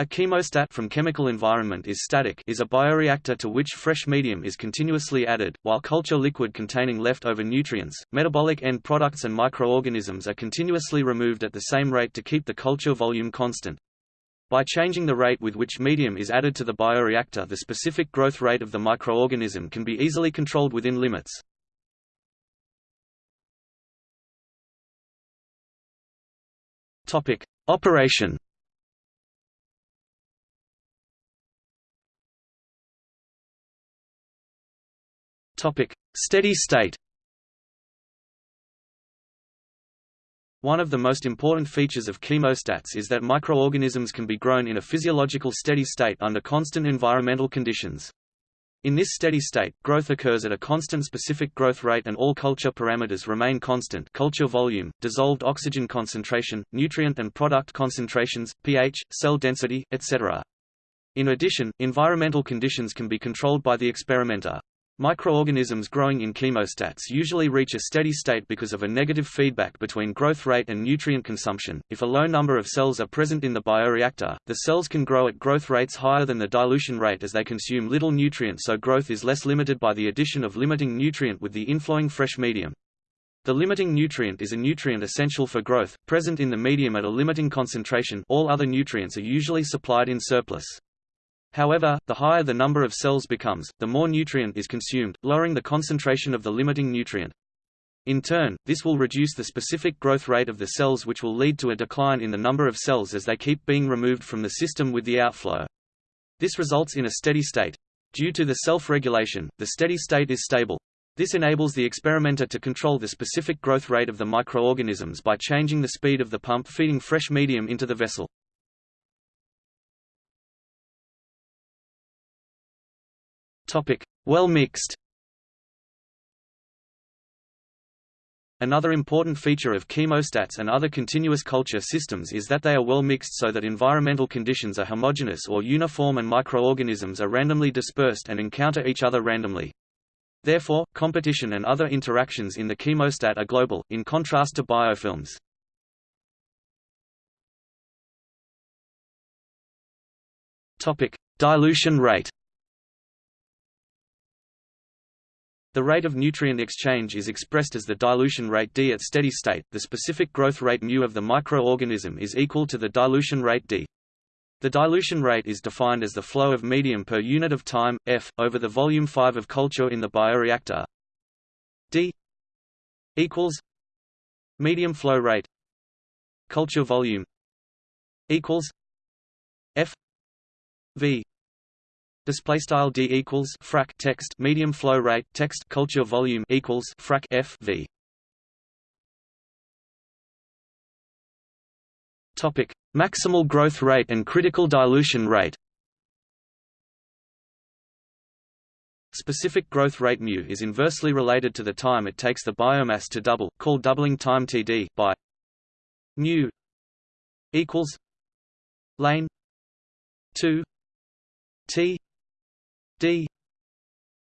A chemostat from chemical environment is static is a bioreactor to which fresh medium is continuously added, while culture liquid containing leftover nutrients, metabolic end products and microorganisms are continuously removed at the same rate to keep the culture volume constant. By changing the rate with which medium is added to the bioreactor the specific growth rate of the microorganism can be easily controlled within limits. Operation Topic: Steady state. One of the most important features of chemostats is that microorganisms can be grown in a physiological steady state under constant environmental conditions. In this steady state, growth occurs at a constant specific growth rate and all culture parameters remain constant culture volume, dissolved oxygen concentration, nutrient and product concentrations, pH, cell density, etc. In addition, environmental conditions can be controlled by the experimenter. Microorganisms growing in chemostats usually reach a steady state because of a negative feedback between growth rate and nutrient consumption. If a low number of cells are present in the bioreactor, the cells can grow at growth rates higher than the dilution rate as they consume little nutrient so growth is less limited by the addition of limiting nutrient with the inflowing fresh medium. The limiting nutrient is a nutrient essential for growth, present in the medium at a limiting concentration all other nutrients are usually supplied in surplus. However, the higher the number of cells becomes, the more nutrient is consumed, lowering the concentration of the limiting nutrient. In turn, this will reduce the specific growth rate of the cells which will lead to a decline in the number of cells as they keep being removed from the system with the outflow. This results in a steady state. Due to the self-regulation, the steady state is stable. This enables the experimenter to control the specific growth rate of the microorganisms by changing the speed of the pump feeding fresh medium into the vessel. Topic: Well mixed. Another important feature of chemostats and other continuous culture systems is that they are well mixed so that environmental conditions are homogeneous or uniform and microorganisms are randomly dispersed and encounter each other randomly. Therefore, competition and other interactions in the chemostat are global, in contrast to biofilms. Dilution rate. The rate of nutrient exchange is expressed as the dilution rate d at steady state. The specific growth rate mu of the microorganism is equal to the dilution rate d. The dilution rate is defined as the flow of medium per unit of time, f, over the volume 5 of culture in the bioreactor. d equals medium flow rate culture volume equals f v Display style d equals frac text medium flow rate text culture volume equals frac f v. Topic: Maximal growth rate and critical dilution rate. Specific growth rate mu is inversely related to the time it takes the biomass to double, called doubling time Td by mu equals lane 2 t d.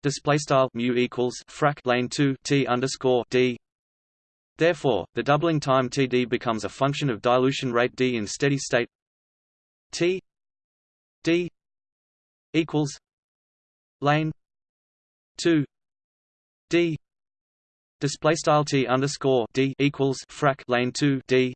Display style mu equals frac lane 2 t underscore d. Therefore the doubling time td becomes a function of dilution rate d in steady state. T d equals lane 2 d. Display style t underscore d equals frac lane 2 d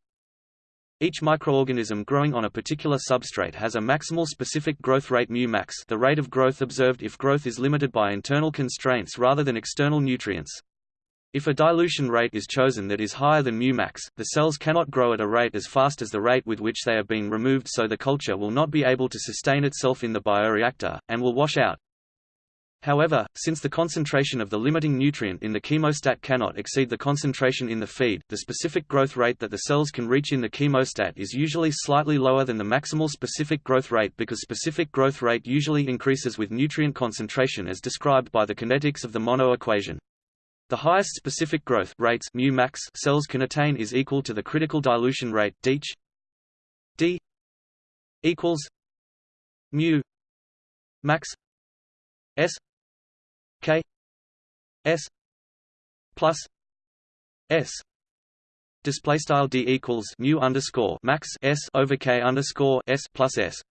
each microorganism growing on a particular substrate has a maximal specific growth rate mu max the rate of growth observed if growth is limited by internal constraints rather than external nutrients. If a dilution rate is chosen that is higher than mu max, the cells cannot grow at a rate as fast as the rate with which they are being removed so the culture will not be able to sustain itself in the bioreactor, and will wash out. However, since the concentration of the limiting nutrient in the chemostat cannot exceed the concentration in the feed, the specific growth rate that the cells can reach in the chemostat is usually slightly lower than the maximal specific growth rate because specific growth rate usually increases with nutrient concentration as described by the kinetics of the Monod equation. The highest specific growth rates mu max cells can attain is equal to the critical dilution rate DH D equals mu max S K S plus S display style D equals mu underscore max S over K underscore S plus S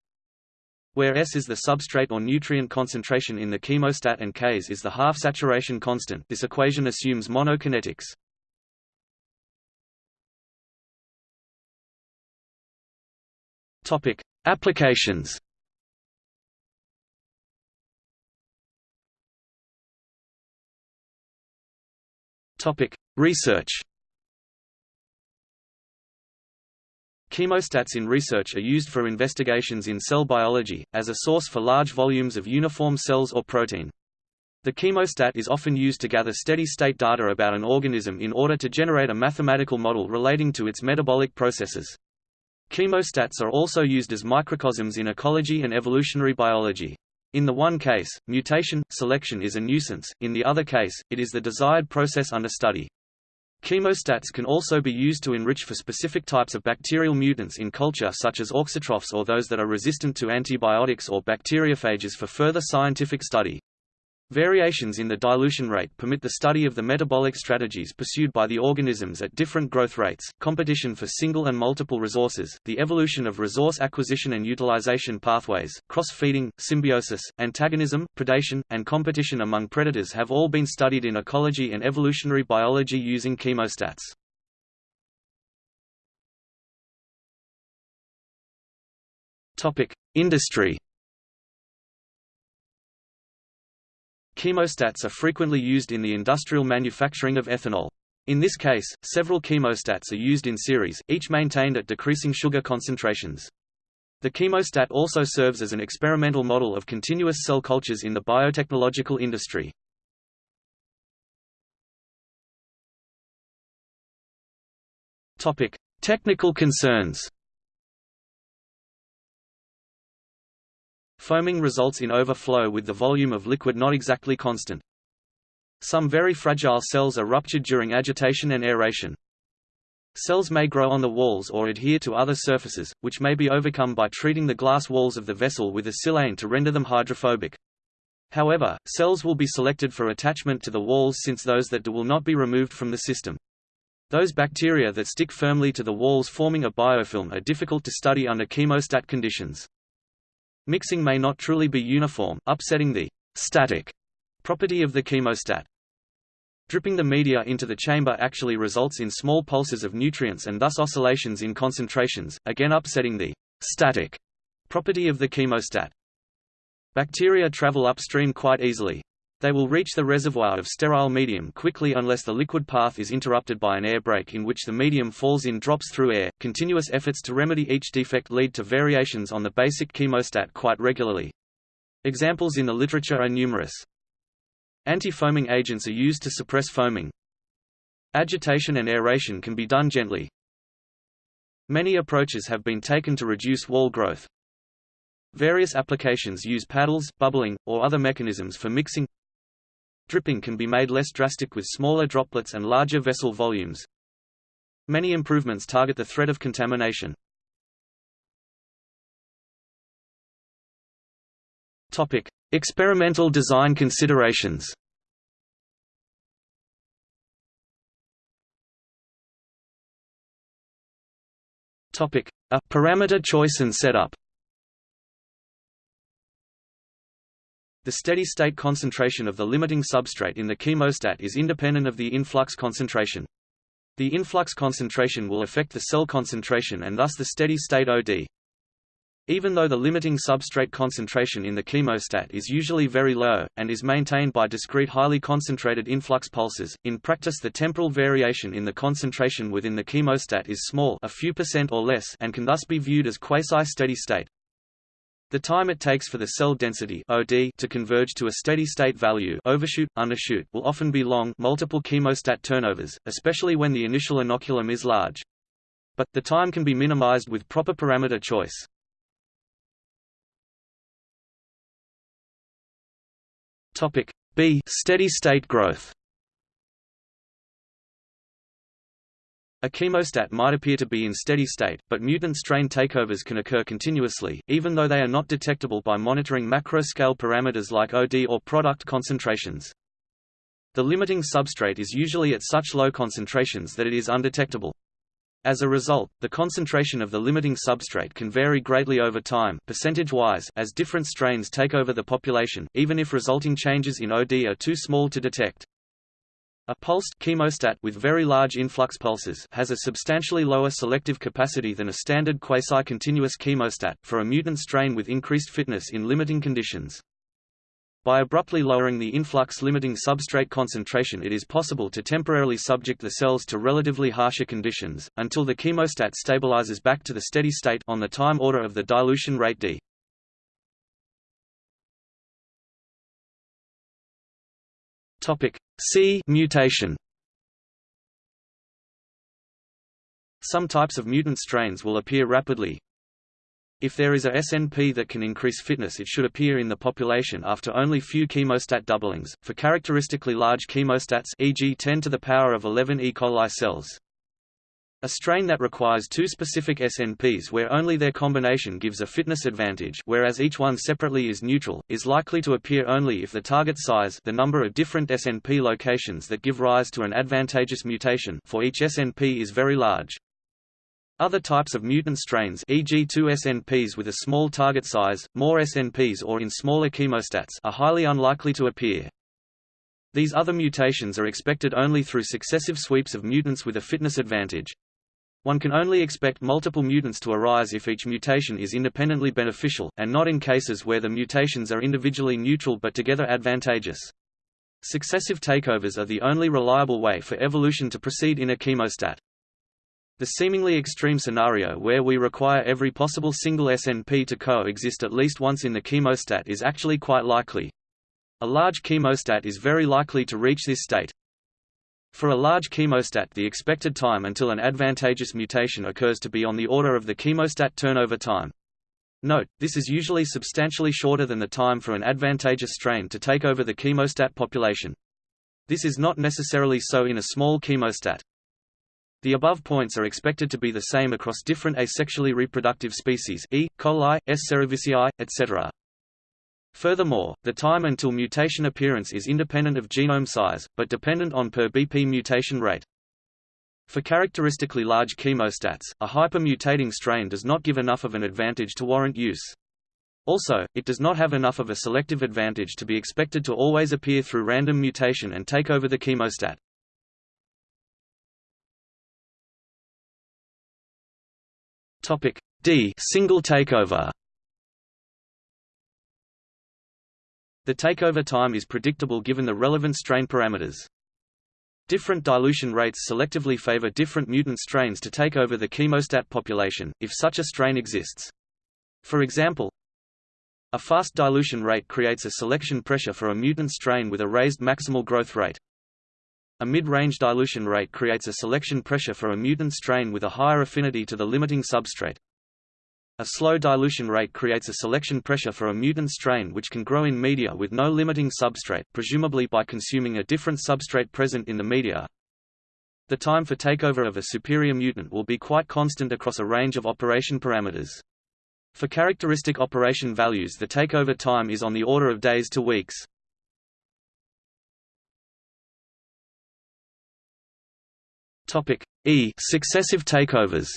where S is the substrate or nutrient concentration in the chemostat and Ks is the half saturation constant this equation assumes Monod kinetics. Topic: Applications. Topic: Research. Chemostats in research are used for investigations in cell biology, as a source for large volumes of uniform cells or protein. The chemostat is often used to gather steady-state data about an organism in order to generate a mathematical model relating to its metabolic processes. Chemostats are also used as microcosms in ecology and evolutionary biology. In the one case, mutation, selection is a nuisance, in the other case, it is the desired process under study. Chemostats can also be used to enrich for specific types of bacterial mutants in culture such as auxotrophs or those that are resistant to antibiotics or bacteriophages for further scientific study. Variations in the dilution rate permit the study of the metabolic strategies pursued by the organisms at different growth rates, competition for single and multiple resources, the evolution of resource acquisition and utilization pathways, cross-feeding, symbiosis, antagonism, predation, and competition among predators have all been studied in ecology and evolutionary biology using chemostats. Industry Chemostats are frequently used in the industrial manufacturing of ethanol. In this case, several chemostats are used in series, each maintained at decreasing sugar concentrations. The chemostat also serves as an experimental model of continuous cell cultures in the biotechnological industry. Technical concerns Foaming results in overflow with the volume of liquid not exactly constant. Some very fragile cells are ruptured during agitation and aeration. Cells may grow on the walls or adhere to other surfaces, which may be overcome by treating the glass walls of the vessel with a silane to render them hydrophobic. However, cells will be selected for attachment to the walls since those that do will not be removed from the system. Those bacteria that stick firmly to the walls forming a biofilm are difficult to study under chemostat conditions. Mixing may not truly be uniform, upsetting the static property of the chemostat. Dripping the media into the chamber actually results in small pulses of nutrients and thus oscillations in concentrations, again upsetting the static property of the chemostat. Bacteria travel upstream quite easily, they will reach the reservoir of sterile medium quickly unless the liquid path is interrupted by an air break in which the medium falls in drops through air. Continuous efforts to remedy each defect lead to variations on the basic chemostat quite regularly. Examples in the literature are numerous. Anti-foaming agents are used to suppress foaming. Agitation and aeration can be done gently. Many approaches have been taken to reduce wall growth. Various applications use paddles, bubbling, or other mechanisms for mixing, Dripping can be made less drastic with smaller droplets and larger vessel volumes. Many improvements target the threat of contamination. Topic: Experimental design considerations. Topic: A parameter choice and setup. The steady-state concentration of the limiting substrate in the chemostat is independent of the influx concentration. The influx concentration will affect the cell concentration and thus the steady-state OD. Even though the limiting substrate concentration in the chemostat is usually very low, and is maintained by discrete highly concentrated influx pulses, in practice the temporal variation in the concentration within the chemostat is small a few percent or less and can thus be viewed as quasi-steady state. The time it takes for the cell density OD to converge to a steady-state value overshoot, undershoot will often be long multiple chemostat turnovers, especially when the initial inoculum is large. But, the time can be minimized with proper parameter choice. B steady-state growth A chemostat might appear to be in steady state, but mutant strain takeovers can occur continuously, even though they are not detectable by monitoring macro-scale parameters like OD or product concentrations. The limiting substrate is usually at such low concentrations that it is undetectable. As a result, the concentration of the limiting substrate can vary greatly over time percentage-wise as different strains take over the population, even if resulting changes in OD are too small to detect. A pulsed chemostat with very large influx pulses has a substantially lower selective capacity than a standard quasi-continuous chemostat, for a mutant strain with increased fitness in limiting conditions. By abruptly lowering the influx limiting substrate concentration it is possible to temporarily subject the cells to relatively harsher conditions, until the chemostat stabilizes back to the steady state on the time order of the dilution rate d. C mutation Some types of mutant strains will appear rapidly, if there is a SNP that can increase fitness it should appear in the population after only few chemostat doublings, for characteristically large chemostats e.g. 10 to the power of 11 E. coli cells. A strain that requires two specific SNPs where only their combination gives a fitness advantage whereas each one separately is neutral, is likely to appear only if the target size the number of different SNP locations that give rise to an advantageous mutation for each SNP is very large. Other types of mutant strains e.g. 2 SNPs with a small target size, more SNPs or in smaller chemostats are highly unlikely to appear. These other mutations are expected only through successive sweeps of mutants with a fitness advantage. One can only expect multiple mutants to arise if each mutation is independently beneficial, and not in cases where the mutations are individually neutral but together advantageous. Successive takeovers are the only reliable way for evolution to proceed in a chemostat. The seemingly extreme scenario where we require every possible single SNP to coexist at least once in the chemostat is actually quite likely. A large chemostat is very likely to reach this state. For a large chemostat the expected time until an advantageous mutation occurs to be on the order of the chemostat turnover time. Note, this is usually substantially shorter than the time for an advantageous strain to take over the chemostat population. This is not necessarily so in a small chemostat. The above points are expected to be the same across different asexually reproductive species E. coli, S. cerevisiae, etc. Furthermore, the time until mutation appearance is independent of genome size, but dependent on per BP mutation rate. For characteristically large chemostats, a hypermutating strain does not give enough of an advantage to warrant use. Also, it does not have enough of a selective advantage to be expected to always appear through random mutation and take over the chemostat. Topic D single takeover. The takeover time is predictable given the relevant strain parameters. Different dilution rates selectively favor different mutant strains to take over the chemostat population, if such a strain exists. For example, a fast dilution rate creates a selection pressure for a mutant strain with a raised maximal growth rate. A mid-range dilution rate creates a selection pressure for a mutant strain with a higher affinity to the limiting substrate. A slow dilution rate creates a selection pressure for a mutant strain which can grow in media with no limiting substrate, presumably by consuming a different substrate present in the media. The time for takeover of a superior mutant will be quite constant across a range of operation parameters. For characteristic operation values the takeover time is on the order of days to weeks. Topic E successive takeovers.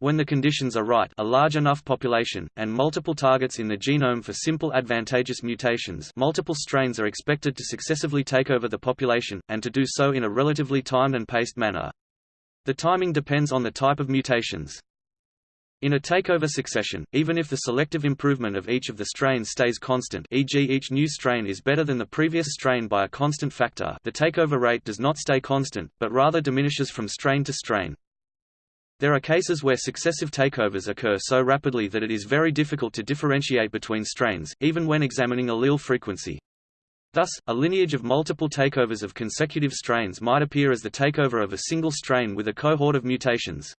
When the conditions are right a large enough population, and multiple targets in the genome for simple advantageous mutations multiple strains are expected to successively take over the population, and to do so in a relatively timed and paced manner. The timing depends on the type of mutations. In a takeover succession, even if the selective improvement of each of the strains stays constant e.g. each new strain is better than the previous strain by a constant factor the takeover rate does not stay constant, but rather diminishes from strain to strain. There are cases where successive takeovers occur so rapidly that it is very difficult to differentiate between strains, even when examining allele frequency. Thus, a lineage of multiple takeovers of consecutive strains might appear as the takeover of a single strain with a cohort of mutations.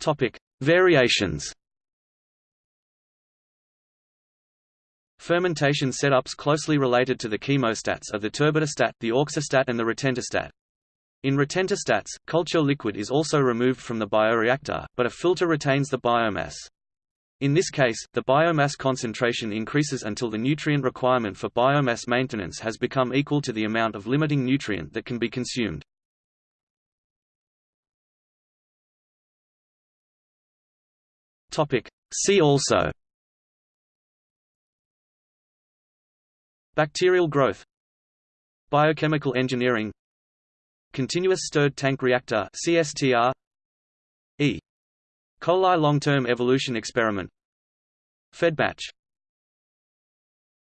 Topic: Variations. Fermentation setups closely related to the chemostats are the turbidostat, the auxostat and the retentostat. In retentostats, culture liquid is also removed from the bioreactor, but a filter retains the biomass. In this case, the biomass concentration increases until the nutrient requirement for biomass maintenance has become equal to the amount of limiting nutrient that can be consumed. See also Bacterial growth. Biochemical engineering. Continuous stirred tank reactor CSTR E. coli long-term evolution experiment. Fed batch